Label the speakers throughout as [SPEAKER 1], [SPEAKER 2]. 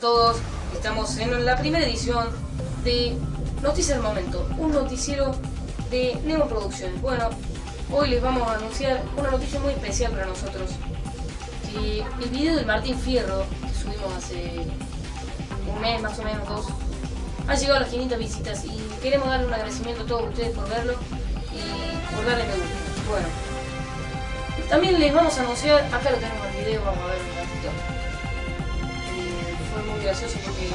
[SPEAKER 1] todos. Estamos en la primera edición de Noticias del Momento, un noticiero de Nemo Producciones. Bueno, hoy les vamos a anunciar una noticia muy especial para nosotros. Que el video del Martín Fierro, que subimos hace un mes más o menos, dos, ha llegado a las 500 visitas y queremos darle un agradecimiento a todos ustedes por verlo y por darle me gusta. Bueno, también les vamos a anunciar, acá lo tenemos el video, vamos a ver un ratito. Muy gracioso porque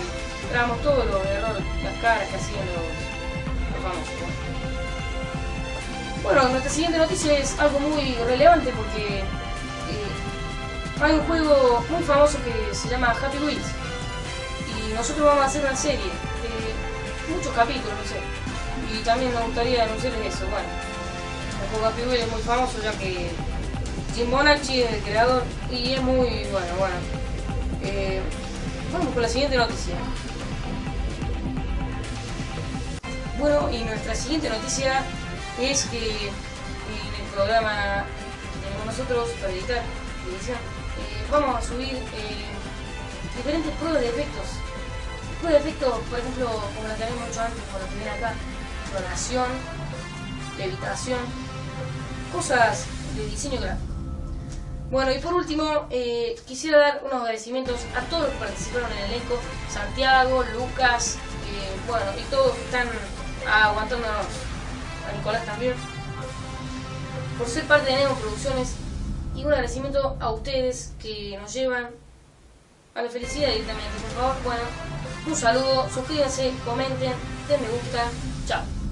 [SPEAKER 1] grabamos todos los errores, las caras que hacían los, los famosos. Bueno, nuestra siguiente noticia es algo muy relevante porque eh, hay un juego muy famoso que se llama Happy Wheels y nosotros vamos a hacer una serie de muchos capítulos, no sé. Y también nos gustaría anunciarles eso, bueno. El juego Happy Wheels es muy famoso ya que Jim Bonacci es el creador y es muy bueno, bueno. Eh, vamos con la siguiente noticia. Bueno, y nuestra siguiente noticia es que en el programa que tenemos nosotros para editar eh, vamos a subir eh, diferentes pruebas de efectos. Pruebas de efectos, por ejemplo, como la que habíamos hecho antes, con la acá, clonación, levitación, cosas de diseño gráfico. Bueno, y por último, eh, quisiera dar unos agradecimientos a todos los que participaron en el elenco, Santiago, Lucas, eh, bueno, y todos que están aguantándonos, a Nicolás también, por ser parte de Nemo Producciones, y un agradecimiento a ustedes que nos llevan a la felicidad directamente, por favor, bueno, un saludo, suscríbanse, comenten, den me gusta, chao.